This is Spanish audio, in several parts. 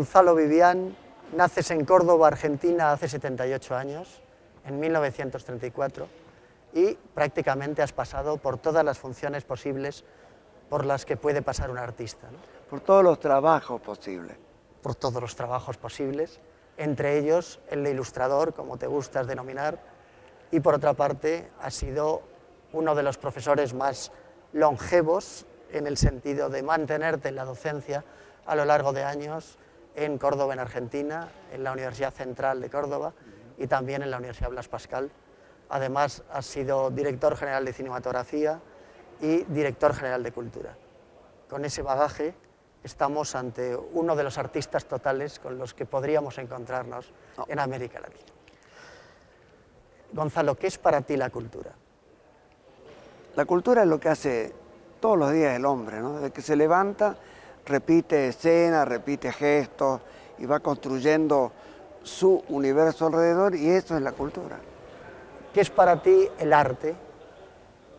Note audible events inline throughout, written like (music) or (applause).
Gonzalo Vivian, naces en Córdoba, Argentina, hace 78 años, en 1934, y prácticamente has pasado por todas las funciones posibles por las que puede pasar un artista. Por todos los trabajos posibles. Por todos los trabajos posibles, entre ellos el de ilustrador, como te gustas denominar, y por otra parte ha sido uno de los profesores más longevos en el sentido de mantenerte en la docencia a lo largo de años en Córdoba, en Argentina, en la Universidad Central de Córdoba y también en la Universidad Blas Pascal. Además, ha sido director general de cinematografía y director general de cultura. Con ese bagaje estamos ante uno de los artistas totales con los que podríamos encontrarnos en América Latina. Gonzalo, ¿qué es para ti la cultura? La cultura es lo que hace todos los días el hombre, ¿no? Desde que se levanta, repite escenas, repite gestos y va construyendo su universo alrededor y eso es la cultura. ¿Qué es para ti el arte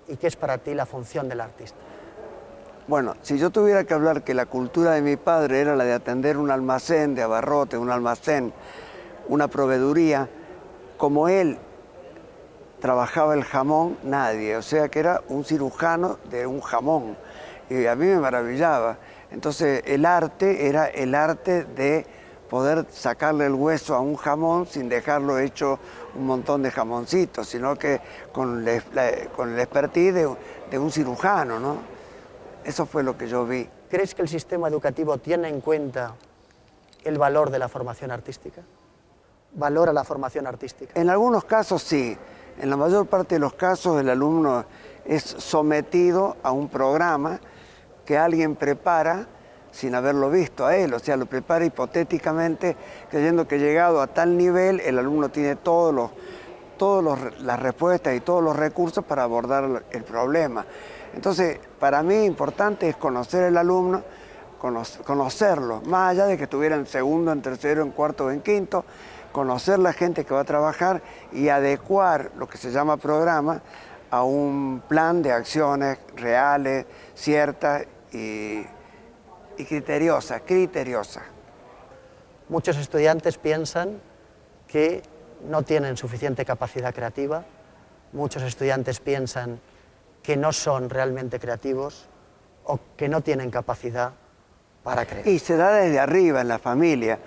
y qué es para ti la función del artista? Bueno, si yo tuviera que hablar que la cultura de mi padre era la de atender un almacén de abarrote, un almacén, una proveeduría, como él trabajaba el jamón, nadie, o sea que era un cirujano de un jamón, y a mí me maravillaba. Entonces el arte era el arte de poder sacarle el hueso a un jamón sin dejarlo hecho un montón de jamoncitos, sino que con, con el expertise de, de un cirujano, ¿no? Eso fue lo que yo vi. ¿Crees que el sistema educativo tiene en cuenta el valor de la formación artística? ¿Valora la formación artística? En algunos casos sí. En la mayor parte de los casos el alumno es sometido a un programa que alguien prepara sin haberlo visto a él, o sea, lo prepara hipotéticamente creyendo que llegado a tal nivel el alumno tiene todas los, todos las respuestas y todos los recursos para abordar el problema. Entonces, para mí importante es conocer al alumno, conocerlo, más allá de que estuviera en segundo, en tercero, en cuarto o en quinto, conocer la gente que va a trabajar y adecuar lo que se llama programa a un plan de acciones reales, ciertas y, y criteriosas, criteriosas. Muchos estudiantes piensan que no tienen suficiente capacidad creativa, muchos estudiantes piensan que no son realmente creativos o que no tienen capacidad para creer. Y se da desde arriba en la familia.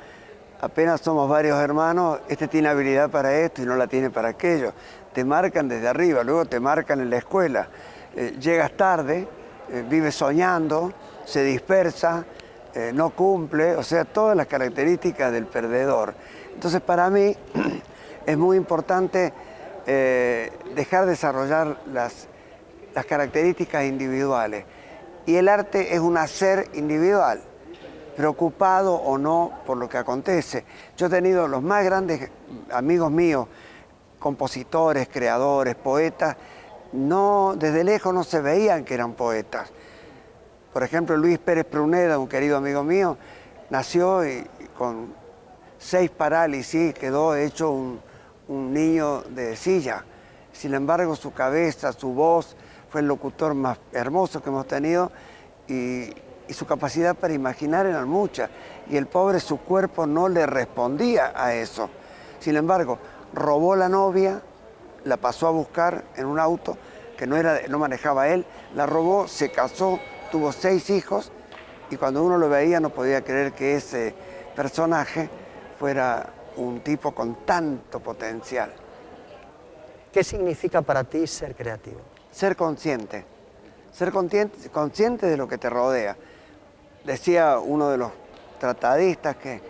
Apenas somos varios hermanos, este tiene habilidad para esto y no la tiene para aquello. Te marcan desde arriba, luego te marcan en la escuela. Eh, llegas tarde, eh, vives soñando, se dispersa, eh, no cumple, o sea, todas las características del perdedor. Entonces, para mí (clears throat) es muy importante dejar desarrollar las las características individuales. Y el arte es un hacer individual, preocupado o no por lo que acontece. Yo he tenido los más grandes amigos míos, compositores, creadores, poetas, no, desde lejos no se veían que eran poetas. Por ejemplo, Luis Pérez Pruneda, un querido amigo mío, nació y, con seis parálisis, quedó hecho un, niño de silla. Sin embargo, su cabeza, su voz, fue el locutor más hermoso que hemos tenido y, su capacidad para imaginar era mucha. Y el pobre, su cuerpo no le respondía a eso. Sin embargo, robó la novia, la pasó a buscar en un auto que no, era, no manejaba él, la robó, se casó, tuvo seis hijos y cuando uno lo veía no podía creer que ese personaje fuera un tipo con tanto potencial. ¿Qué significa para ti ser creativo? ser consciente, ser consciente, de lo que te rodea. Decía uno de los tratadistas que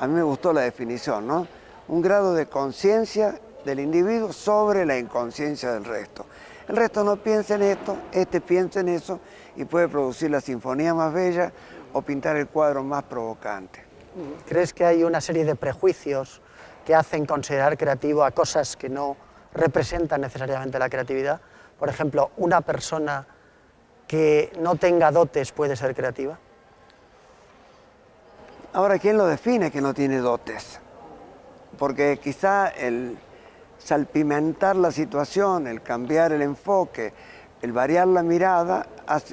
a mí me gustó la definición, ¿no? Un grado de conciencia del individuo sobre la inconsciencia del resto. El resto no piensa en esto, este piensa en eso y puede producir la sinfonía más bella o pintar el cuadro más provocante. ¿Crees que hay una serie de prejuicios que hacen considerar creativo a cosas que no representan necesariamente la creatividad? Por ejemplo, una persona que no tenga dotes puede ser creativa. Ahora, ¿quién lo define que no tiene dotes? Porque quizá el salpimentar la situación, el cambiar el enfoque, el variar la mirada,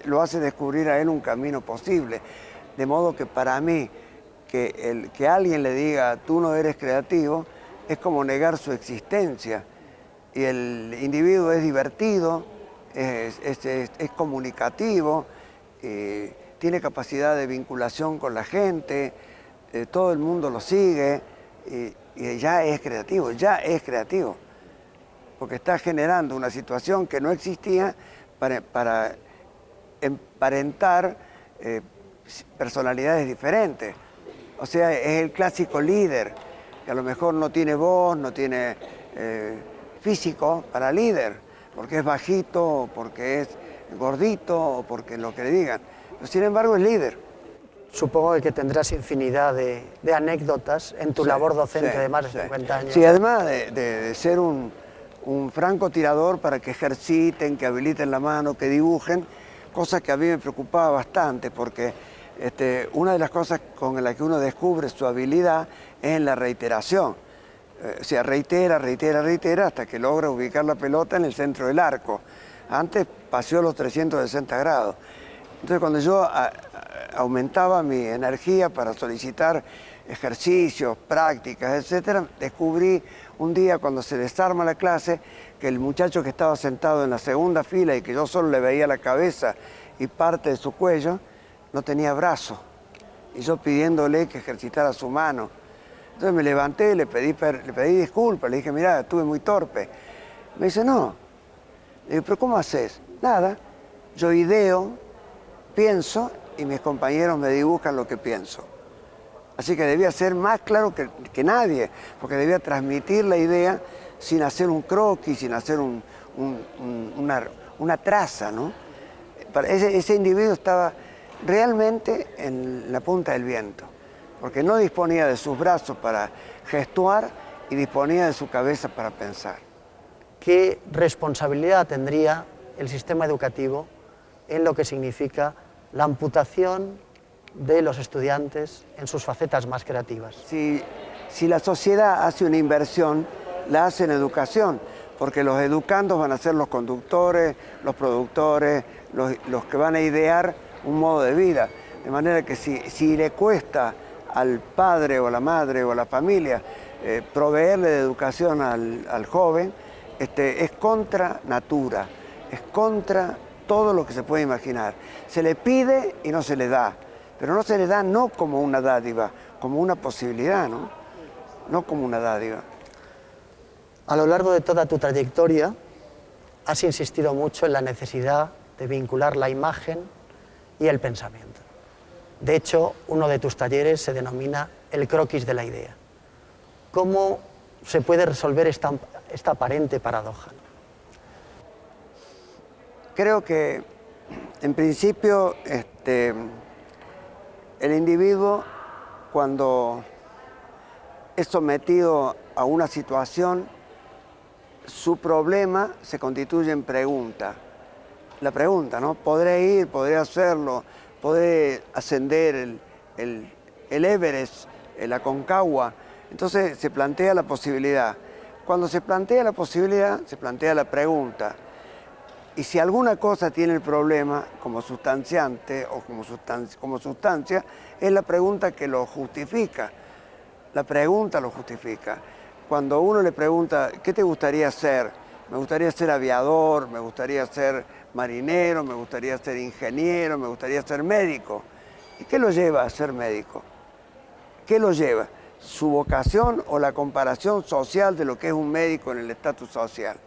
lo hace descubrir a él un camino posible. De modo que para mí, que, el, que alguien le diga tú no eres creativo es como negar su existencia. Y el individuo es divertido, es, comunicativo, eh, tiene capacidad de vinculación con la gente, eh, todo el mundo lo sigue y, ya es creativo, ya es creativo. Porque está generando una situación que no existía para, emparentar eh, personalidades diferentes. O sea, es el clásico líder, que a lo mejor no tiene voz, no tiene eh, físico para líder, porque es bajito, porque es gordito, o porque lo que le digan. Pero sin embargo es líder. Supongo que tendrás infinidad de, anécdotas en tu labor docente de más de 50 años. Sí, además de, ser un, un francotirador para que ejerciten, que habiliten la mano, que dibujen, cosa que a mí me preocupaba bastante porque este, una de las cosas con las que uno descubre su habilidad es en la reiteración. Eh, o sea, reitera, reitera, reitera hasta que logra ubicar la pelota en el centro del arco. Antes paseó los 360 grados. Entonces cuando yo aumentaba mi energía para solicitar ejercicios, prácticas, etc., descubrí un día cuando se desarma la clase que el muchacho que estaba sentado en la segunda fila y que yo solo le veía la cabeza y parte de su cuello, no tenía brazo. Y yo pidiéndole que ejercitara su mano. Entonces me levanté, le pedí, le pedí disculpas, le dije, mira, estuve muy torpe. Me dice, no. Le digo, pero ¿cómo haces? Nada, yo ideo, pienso y mis compañeros me dibujan lo que pienso. Así que debía ser más claro que, nadie, porque debía transmitir la idea sin hacer un croquis, sin hacer una, traza. ¿no? Ese, ese individuo estaba realmente en la punta del viento, porque no disponía de sus brazos para gestuar y disponía de su cabeza para pensar. ¿Qué responsabilidad tendría el sistema educativo en lo que significa la amputación de los estudiantes en sus facetas más creativas? Si, si la sociedad hace una inversión, la hace en educación, porque los educandos van a ser los conductores, los productores, los, los que van a idear un modo de vida. De manera que si, si le cuesta al padre o a la madre o a la familia eh, proveerle de educación al, joven, este, es contra natura, es contra todo lo que se puede imaginar. Se le pide y no se le da, pero no se le da no como una dádiva, como una posibilidad, ¿no? No como una dádiva. A lo largo de toda tu trayectoria has insistido mucho en la necesidad de vincular la imagen y el pensamiento. De hecho, uno de tus talleres se denomina el croquis de la idea. ¿Cómo se puede resolver esta, esta aparente paradoja? Creo que, en principio, este, el individuo, cuando es sometido a una situación, su problema se constituye en pregunta la pregunta, ¿no? ¿Podré ir? ¿Podré hacerlo? ¿Podré ascender el, el, el Everest, la Concagua? Entonces se plantea la posibilidad. Cuando se plantea la posibilidad, se plantea la pregunta. Y si alguna cosa tiene el problema como sustanciante o como sustancia, como sustancia, es la pregunta que lo justifica. La pregunta lo justifica. Cuando uno le pregunta, ¿qué te gustaría hacer? Me gustaría ser aviador, me gustaría ser marinero, me gustaría ser ingeniero, me gustaría ser médico. ¿Y qué lo lleva a ser médico? ¿Qué lo lleva? ¿Su vocación o la comparación social de lo que es un médico en el estatus social?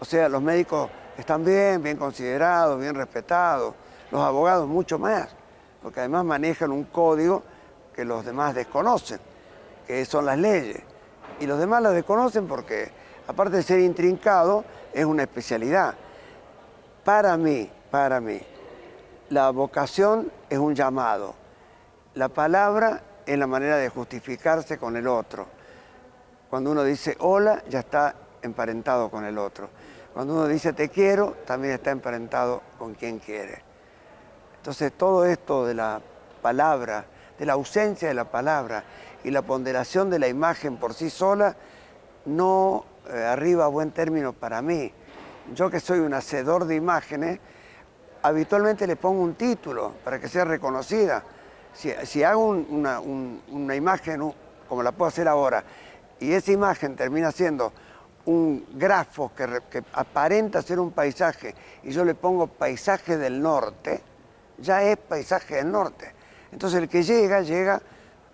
O sea, los médicos están bien, bien considerados, bien respetados, los abogados mucho más, porque además manejan un código que los demás desconocen, que son las leyes. Y los demás las desconocen porque, aparte de ser intrincado, es una especialidad. Para mí, para mí, la vocación es un llamado. La palabra es la manera de justificarse con el otro. Cuando uno dice hola, ya está emparentado con el otro. Cuando uno dice te quiero, también está emparentado con quien quiere. Entonces todo esto de la palabra, de la ausencia de la palabra y la ponderación de la imagen por sí sola, no eh, arriba a buen término para mí yo que soy un hacedor de imágenes, habitualmente le pongo un título para que sea reconocida. Si, hago una, imagen como la puedo hacer ahora, y esa imagen termina siendo un grafo que, aparenta ser un paisaje y yo le pongo paisaje del norte, ya es paisaje del norte. Entonces el que llega, llega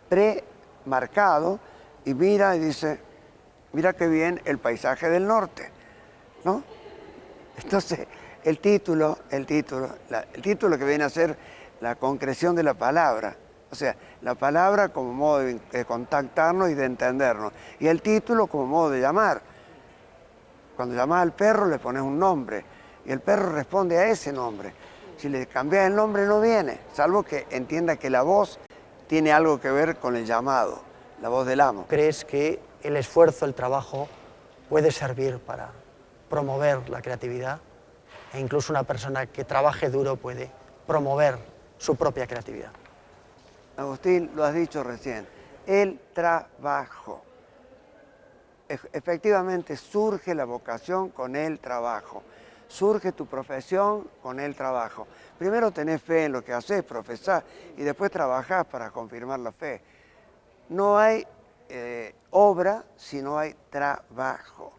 premarcado y mira y dice, mira qué bien el paisaje del norte, ¿no? Entonces, el título, el título, el título que viene a ser la concreción de la palabra, o sea, la palabra como modo de, contactarnos y de entendernos, y el título como modo de llamar. Cuando llamas al perro le pones un nombre, y el perro responde a ese nombre. Si le cambias el nombre no viene, salvo que entienda que la voz tiene algo que ver con el llamado, la voz del amo. ¿Crees que el esfuerzo, el trabajo puede servir para promover la creatividad? E incluso una persona que trabaje duro puede promover su propia creatividad. Agustín, lo has dicho recién, el trabajo. Efectivamente surge la vocación con el trabajo, surge tu profesión con el trabajo. Primero tenés fe en lo que haces, profesás, y después trabajás para confirmar la fe. No hay eh, obra si no hay trabajo.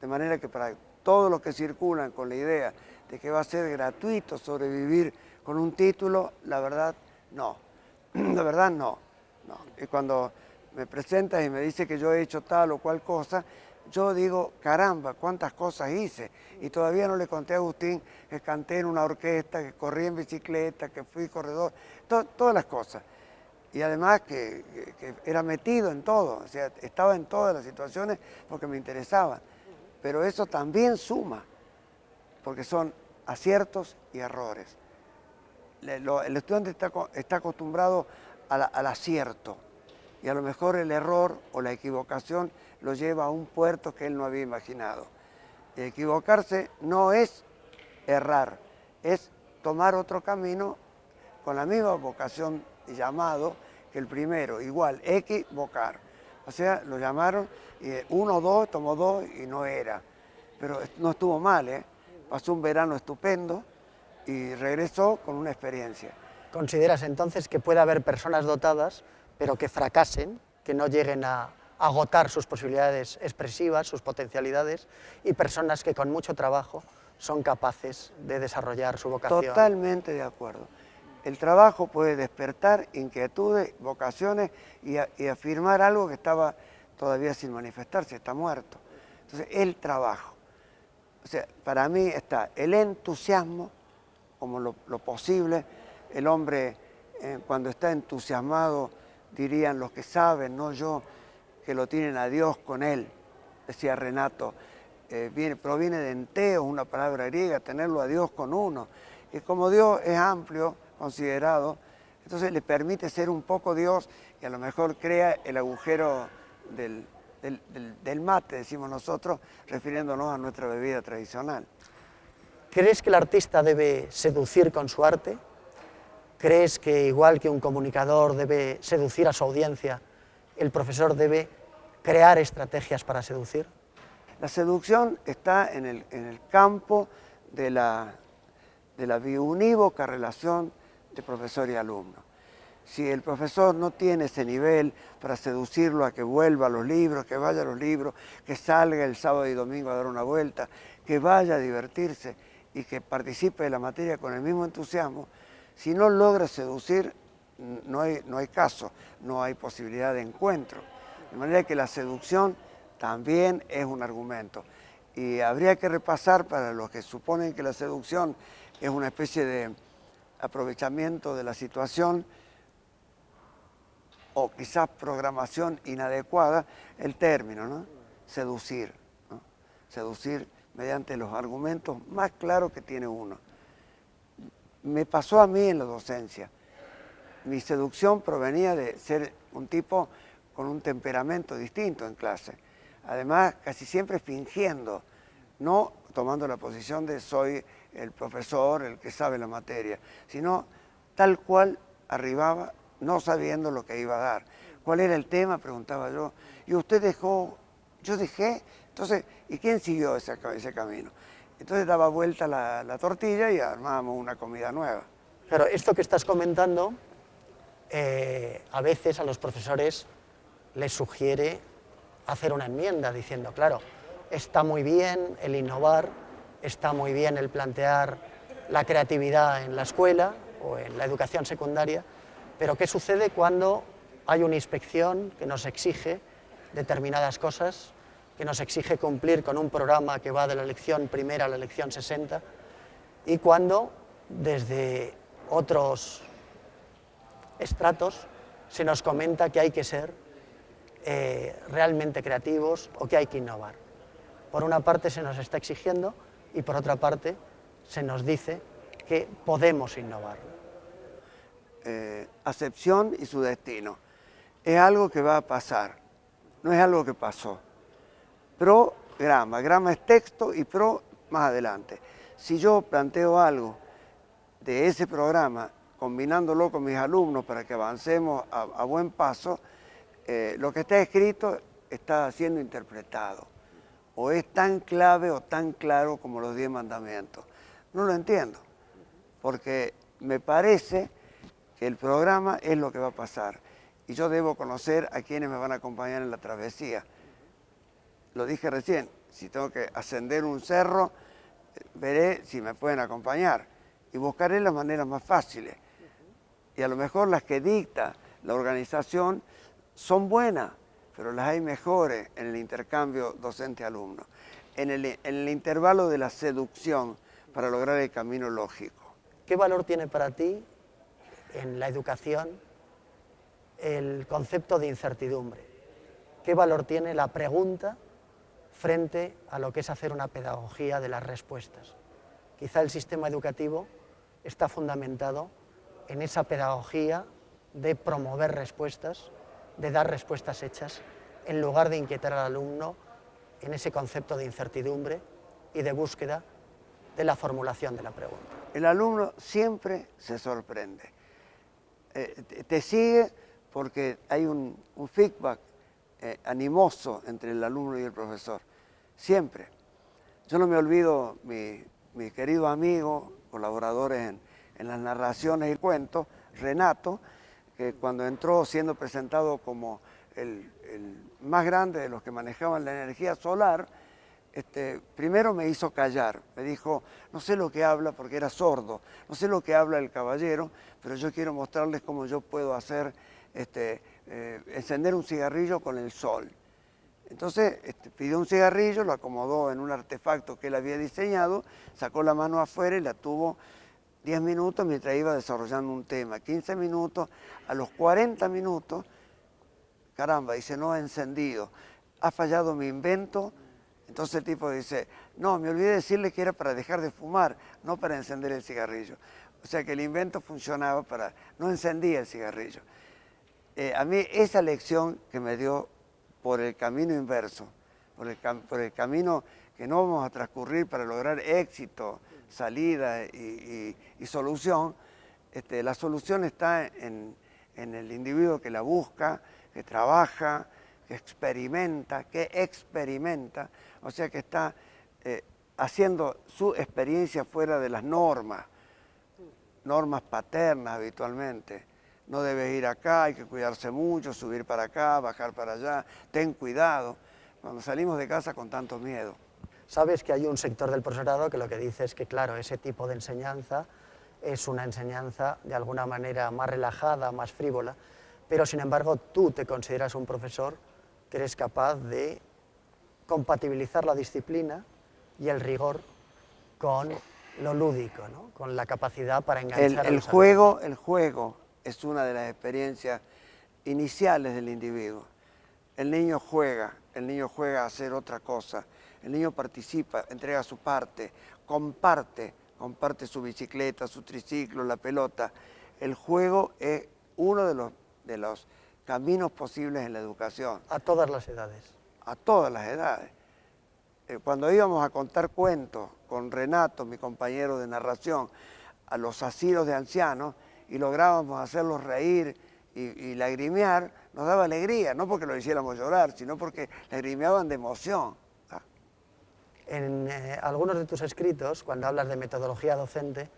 De manera que para todos los que circulan con la idea de que va a ser gratuito sobrevivir con un título, la verdad, no. (clears throat) La verdad, no. no. Y cuando me presentas y me dice que yo he hecho tal o cual cosa, yo digo, caramba, cuántas cosas hice. Y todavía no le conté a Agustín que canté en una orquesta, que corrí en bicicleta, que fui corredor, todas las cosas. Y además que, que, era metido en todo, o sea, estaba en todas las situaciones porque me interesaban. Pero eso también suma, porque son aciertos y errores el estudiante está, acostumbrado al, acierto y a lo mejor el error o la equivocación lo lleva a un puerto que él no había imaginado. equivocarse no es errar, es tomar otro camino con la misma vocación y llamado que el primero, igual, equivocar. O sea, lo llamaron, y uno, dos, tomó dos y no era. Pero no estuvo mal, ¿eh? pasó un verano estupendo, y regresó con una experiencia. ¿Consideras entonces que puede haber personas dotadas, pero que fracasen, que no lleguen a agotar sus posibilidades expresivas, sus potencialidades, y personas que con mucho trabajo son capaces de desarrollar su vocación? Totalmente de acuerdo. El trabajo puede despertar inquietudes, vocaciones y, afirmar algo que estaba todavía sin manifestarse, está muerto. Entonces, el trabajo. O sea, para mí está el entusiasmo, como lo, posible. El hombre, eh, cuando está entusiasmado, dirían los que saben, no yo, que lo tienen a Dios con él, decía Renato. Eh, viene, proviene de enteo, una palabra griega, tenerlo a Dios con uno. Y como Dios es amplio, considerado, entonces le permite ser un poco Dios y a lo mejor crea el agujero del, del mate, decimos nosotros, refiriéndonos a nuestra bebida tradicional. ¿Crees que el artista debe seducir con su arte? ¿Crees que igual que un comunicador debe seducir a su audiencia, el profesor debe crear estrategias para seducir? La seducción está en el, campo de la, de la biunívoca relación de profesor y alumno. Si el profesor no tiene ese nivel para seducirlo a que vuelva a los libros, que vaya a los libros, que salga el sábado y domingo a dar una vuelta, que vaya a divertirse, y que participe de la materia con el mismo entusiasmo, si no logra seducir, no hay, no hay caso, no hay posibilidad de encuentro. De manera que la seducción también es un argumento. Y habría que repasar para los que suponen que la seducción es una especie de aprovechamiento de la situación o quizás programación inadecuada, el término, ¿no? Seducir. Seducir mediante los argumentos más claros que tiene uno. Me pasó a mí en la docencia. Mi seducción provenía de ser un tipo con un temperamento distinto en clase. Además, casi siempre fingiendo, no tomando la posición de soy el profesor, el que sabe la materia, sino tal cual arribaba no sabiendo lo que iba a dar. ¿Cuál era el tema? Preguntaba yo. Y usted dejó, yo dejé, entonces, ¿y quién siguió ese, camino? Entonces daba vuelta la, tortilla y armábamos una comida nueva. Pero esto que estás comentando eh, a veces a los profesores les sugiere hacer una enmienda diciendo, claro, está muy bien el innovar, está muy bien el plantear la creatividad en la escuela o en la educación secundaria, pero ¿qué sucede cuando hay una inspección que nos exige determinadas cosas, que nos exige cumplir con un programa que va de la lección primera a la lección 60, y cuando desde otros estratos se nos comenta que hay que ser eh, realmente creativos o que hay que innovar. Por una parte se nos está exigiendo y por otra parte se nos dice que podemos innovar. Eh, acepción y su destino. Es algo que va a pasar, no es algo que pasó. Programa, grama es texto y pro más adelante. Si yo planteo algo de ese programa, combinándolo con mis alumnos para que avancemos a, buen paso, eh, lo que está escrito está siendo interpretado. O es tan clave o tan claro como los diez mandamientos. No lo entiendo, porque me parece que el programa es lo que va a pasar. Y yo debo conocer a quienes me van a acompañar en la travesía. Lo dije recién, si tengo que ascender un cerro, veré si me pueden acompañar y buscaré las maneras más fáciles. Y a lo mejor las que dicta la organización son buenas, pero las hay mejores en el intercambio docente-alumno, en el, en el intervalo de la seducción para lograr el camino lógico. ¿Qué valor tiene para ti en la educación el concepto de incertidumbre? ¿Qué valor tiene la pregunta frente a lo que es hacer una pedagogía de las respuestas? Quizá el sistema educativo está fundamentado en esa pedagogía de promover respuestas, de dar respuestas hechas, en lugar de inquietar al alumno en ese concepto de incertidumbre y de búsqueda de la formulación de la pregunta. El alumno siempre se sorprende. Eh, te sigue porque hay un, feedback eh, animoso entre el alumno y el profesor, siempre. Yo no me olvido, mi, mi querido amigo, colaboradores en, en las narraciones y cuentos, Renato, que cuando entró siendo presentado como el, más grande de los que manejaban la energía solar, este, primero me hizo callar, me dijo, no sé lo que habla porque era sordo, no sé lo que habla el caballero, pero yo quiero mostrarles cómo yo puedo hacer, este, eh, encender un cigarrillo con el sol. Entonces este, pidió un cigarrillo, lo acomodó en un artefacto que él había diseñado, sacó la mano afuera y la tuvo 10 minutos mientras iba desarrollando un tema, 15 minutos, a los 40 minutos, caramba, dice, no ha encendido, ha fallado mi invento, entonces el tipo dice, no, me olvidé decirle que era para dejar de fumar, no para encender el cigarrillo. O sea que el invento funcionaba para, no encendía el cigarrillo. Eh, a mí esa lección que me dio por el camino inverso, por el, camino que no vamos a transcurrir para lograr éxito, salida y, solución, este, la solución está en, el individuo que la busca, que trabaja, que experimenta, que experimenta, o sea que está eh, haciendo su experiencia fuera de las normas, normas paternas habitualmente. No debes ir acá, hay que cuidarse mucho, subir para acá, bajar para allá, ten cuidado. Cuando salimos de casa con tanto miedo. Sabes que hay un sector del profesorado que lo que dice es que, claro, ese tipo de enseñanza es una enseñanza de alguna manera más relajada, más frívola, pero sin embargo tú te consideras un profesor que eres capaz de compatibilizar la disciplina y el rigor con lo lúdico, con la capacidad para enganchar el, el juego, El juego es una de las experiencias iniciales del individuo. El niño juega, el niño juega a hacer otra cosa, el niño participa, entrega su parte, comparte, comparte su bicicleta, su triciclo, la pelota. El juego es uno de los, de los caminos posibles en la educación. A todas las edades. A todas las edades. Eh, cuando íbamos a contar cuentos con Renato, mi compañero de narración, a los asilos de ancianos y lográbamos hacerlos reír y, y lagrimear, nos daba alegría, no porque lo hiciéramos llorar, sino porque lagrimeaban de emoción. En eh, algunos de tus escritos, cuando hablas de metodología docente,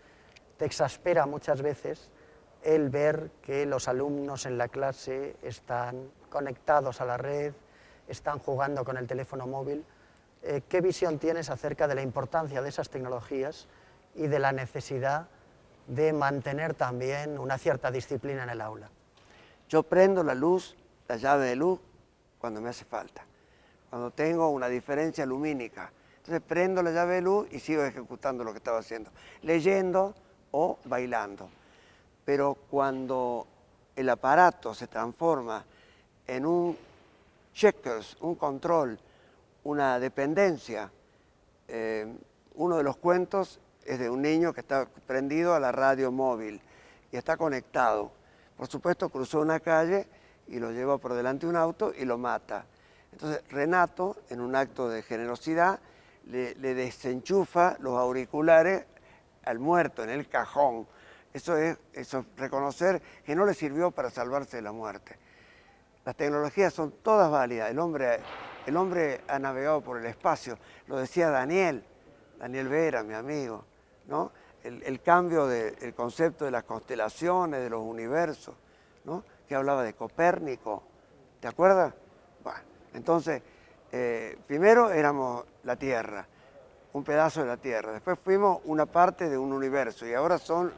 te exaspera muchas veces el ver que los alumnos en la clase están conectados a la red, están jugando con el teléfono móvil. Eh, ¿Qué visión tienes acerca de la importancia de esas tecnologías y de la necesidad de mantener también una cierta disciplina en el aula? Yo prendo la luz, la llave de luz, cuando me hace falta, cuando tengo una diferencia lumínica. Entonces prendo la llave de luz y sigo ejecutando lo que estaba haciendo, leyendo o bailando. Pero cuando el aparato se transforma en un checkers, un control, una dependencia, eh, uno de los cuentos es de un niño que está prendido a la radio móvil y está conectado. Por supuesto, cruzó una calle y lo lleva por delante un auto y lo mata. Entonces, Renato, en un acto de generosidad, le, desenchufa los auriculares al muerto en el cajón. Eso es, eso reconocer que no le sirvió para salvarse de la muerte. Las tecnologías son todas válidas. El hombre, el hombre ha navegado por el espacio. Lo decía Daniel, Daniel Vera, mi amigo. ¿No? El, cambio del concepto de las constelaciones, de los universos, que hablaba de Copérnico. ¿Te acuerdas? Entonces, eh, primero éramos la Tierra, un pedazo de la Tierra. Después fuimos una parte de un universo y ahora son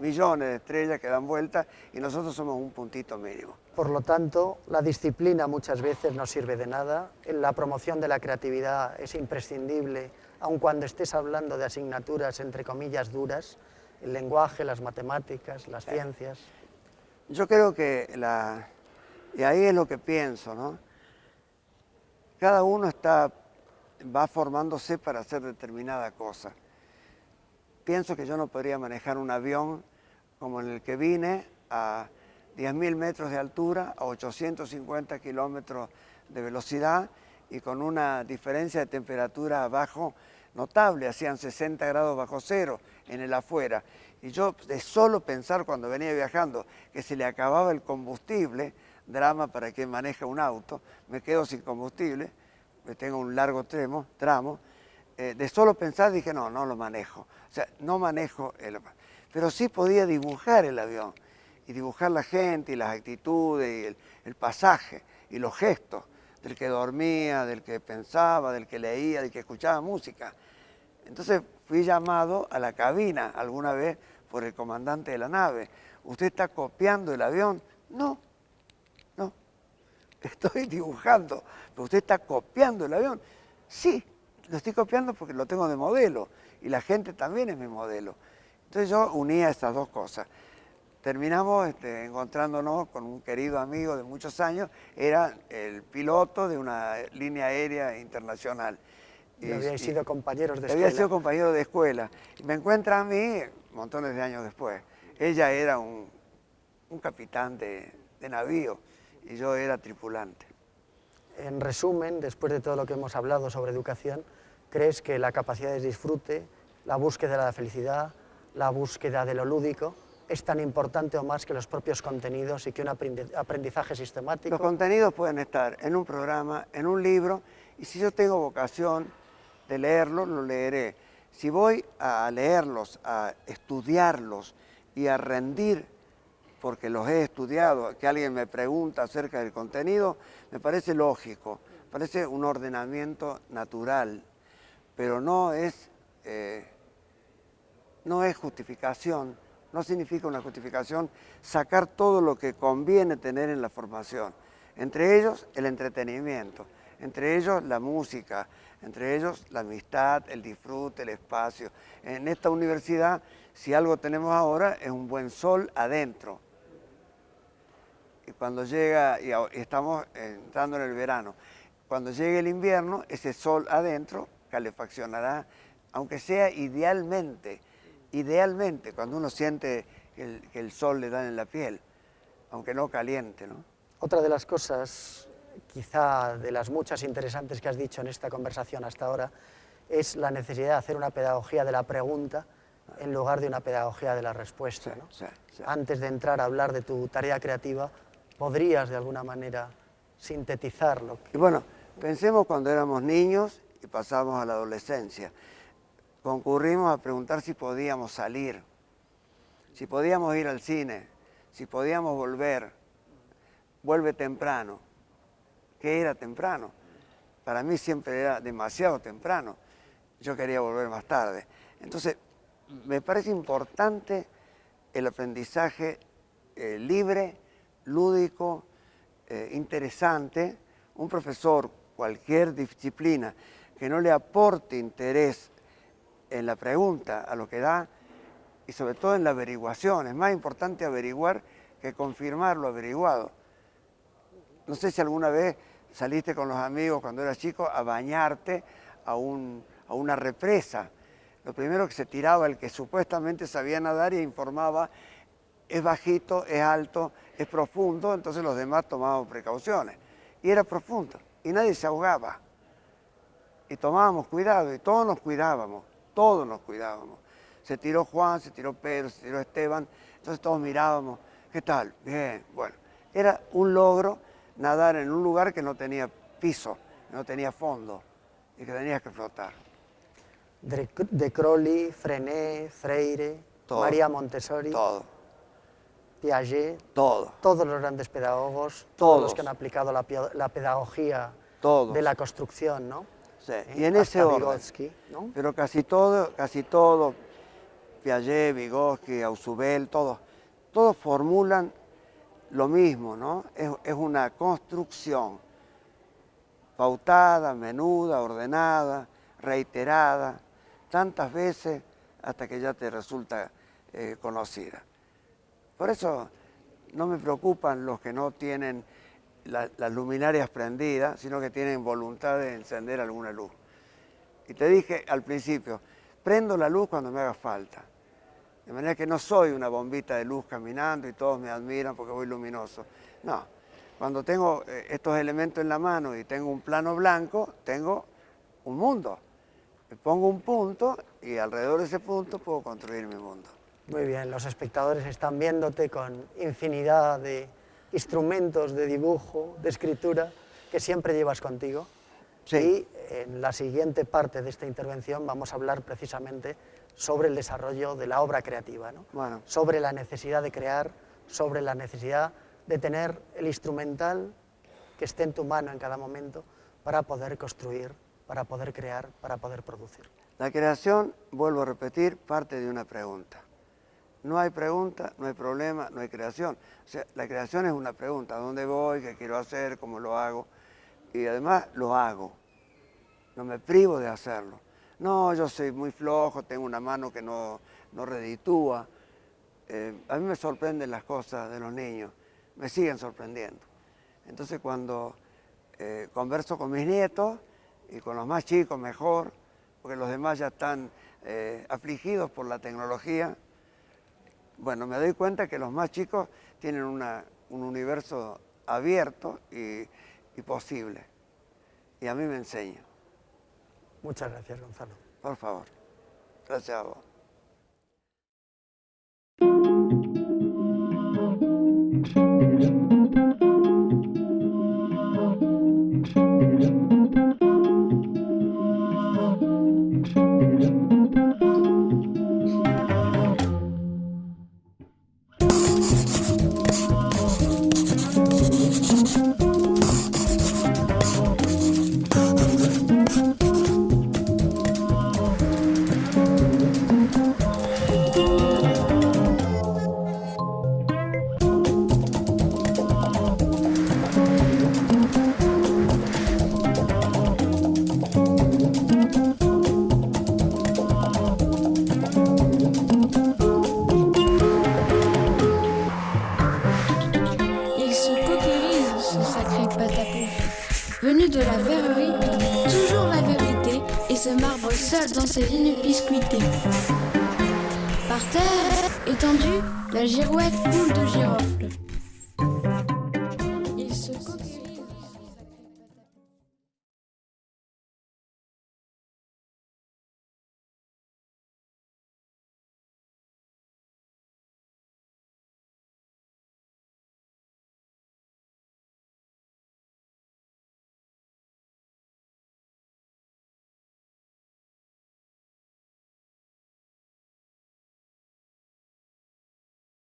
millones de estrellas que dan vueltas y nosotros somos un puntito mínimo. Por lo tanto, la disciplina muchas veces no sirve de nada, la promoción de la creatividad es imprescindible, aun cuando estés hablando de asignaturas entre comillas duras, el lenguaje, las matemáticas, las ciencias. Yo creo que, la, y ahí es lo que pienso, ¿no? Cada uno está, va formándose para hacer determinada cosa pienso que yo no podría manejar un avión como en el que vine a 10.000 metros de altura, a 850 kilómetros de velocidad y con una diferencia de temperatura abajo notable, hacían 60 grados bajo cero en el afuera. Y yo de solo pensar cuando venía viajando que se le acababa el combustible, drama para quien maneja un auto, me quedo sin combustible, tengo un largo tramo, tramo eh, de solo pensar dije, no, no lo manejo. O sea, no manejo el... Pero sí podía dibujar el avión y dibujar la gente y las actitudes y el, pasaje y los gestos del que dormía, del que pensaba, del que leía, del que escuchaba música. Entonces fui llamado a la cabina alguna vez por el comandante de la nave. ¿Usted está copiando el avión? No, no, estoy dibujando. ¿Pero usted está copiando el avión? Sí, lo estoy copiando porque lo tengo de modelo y la gente también es mi modelo. Entonces yo unía estas dos cosas. Terminamos este, encontrándonos con un querido amigo de muchos años, era el piloto de una línea aérea internacional. Y, habíais sido compañeros de escuela. Había sido compañero de escuela. Y me encuentra a mí montones de años después. Ella era un, capitán de navío y yo era tripulante. En resumen, después de todo lo que hemos hablado sobre educación, crees que la capacidad de disfrute, la búsqueda de la felicidad, la búsqueda de lo lúdico, es tan importante o más que los propios contenidos y que un aprendizaje sistemático? Los contenidos pueden estar en un programa, en un libro, y si yo tengo vocación de leerlos, lo leeré. Si voy a leerlos, a estudiarlos y a rendir, porque los he estudiado, que alguien me pregunta acerca del contenido, me parece lógico, parece un ordenamiento natural pero no es, eh, no es justificación, no significa una justificación sacar todo lo que conviene tener en la formación, entre ellos el entretenimiento, entre ellos la música, entre ellos la amistad, el disfrute, el espacio. En esta universidad, si algo tenemos ahora, es un buen sol adentro. Y cuando llega, y estamos entrando en el verano, cuando llegue el invierno, ese sol adentro calefaccionará, aunque sea idealmente, idealmente, cuando uno siente que el, sol le da en la piel, aunque no caliente. ¿no? Otra de las cosas, quizá de las muchas interesantes que has dicho en esta conversación hasta ahora, es la necesidad de hacer una pedagogía de la pregunta en lugar de una pedagogía de la respuesta. Antes de entrar a hablar de tu tarea creativa, ¿podrías de alguna manera sintetizarlo? Y bueno, pensemos cuando éramos niños y pasamos a la adolescencia. Concurrimos a preguntar si podíamos salir, si podíamos ir al cine, si podíamos volver, vuelve temprano. ¿Qué era temprano? Para mí siempre era demasiado temprano. Yo quería volver más tarde. Entonces, me parece importante el aprendizaje eh, libre, lúdico, eh, interesante. Un profesor, cualquier disciplina, que no le aporte interés en la pregunta, a lo que da, y sobre todo en la averiguación. Es más importante averiguar que confirmar lo averiguado. No sé si alguna vez saliste con los amigos cuando eras chico a bañarte a, a una represa. Lo primero que se tiraba el que supuestamente sabía nadar y informaba es bajito, es alto, es profundo, entonces los demás tomaban precauciones. Y era profundo, y nadie se ahogaba. Y tomábamos cuidado, y todos nos cuidábamos, todos nos cuidábamos. Se tiró Juan, se tiró Pedro, se tiró Esteban, entonces todos mirábamos, ¿qué tal? Bien, bueno. Era un logro nadar en un lugar que no tenía piso, no tenía fondo, y que tenías que flotar. De, de Crowley, Frené, Freire, María Montessori. Todo Piaget, Todo. todos los grandes pedagogos, todos, los que han aplicado la, la pedagogía de la construcción, ¿no? Sí. ¿Eh? Y en ese orden. ¿no? Pero casi todo, casi todo, Piaget, Vygotsky, Ausubel, todos, todos formulan lo mismo, ¿no? Es, es una construcción pautada, menuda, ordenada, reiterada, tantas veces hasta que ya te resulta eh, conocida. Por eso no me preocupan los que no tienen las luminarias prendidas, sino que tienen voluntad de encender alguna luz. Y te dije al principio, prendo la luz cuando me haga falta. De manera que no soy una bombita de luz caminando y todos me admiran porque voy luminoso. No, cuando tengo eh, estos elementos en la mano y tengo un plano blanco, tengo un mundo. Me pongo un punto y alrededor de ese punto puedo construir mi mundo. Muy bien, los espectadores están viéndote con infinidad de instrumentos de dibujo, de escritura, que siempre llevas contigo. Sí. Y en la siguiente parte de esta intervención vamos a hablar precisamente sobre el desarrollo de la obra creativa, ¿no? bueno. sobre la necesidad de crear, sobre la necesidad de tener el instrumental que esté en tu mano en cada momento para poder construir, para poder crear, para poder producir. La creación, vuelvo a repetir, parte de una pregunta. No hay pregunta, no hay problema, no hay creación. O sea, la creación es una pregunta, ¿a dónde voy? ¿Qué quiero hacer? ¿Cómo lo hago? Y además lo hago. No me privo de hacerlo. No, yo soy muy flojo, tengo una mano que no, no reditúa. Eh, a mí me sorprenden las cosas de los niños, me siguen sorprendiendo. Entonces cuando eh, converso con mis nietos y con los más chicos mejor, porque los demás ya están eh, afligidos por la tecnología, bueno, me doy cuenta que los más chicos tienen un universo abierto y, y posible. Y a mí me enseña. Muchas gracias, Gonzalo. Por favor. Gracias a vos. Dans ses lignes biscuitées. Par terre, étendue, la girouette coule de girofle.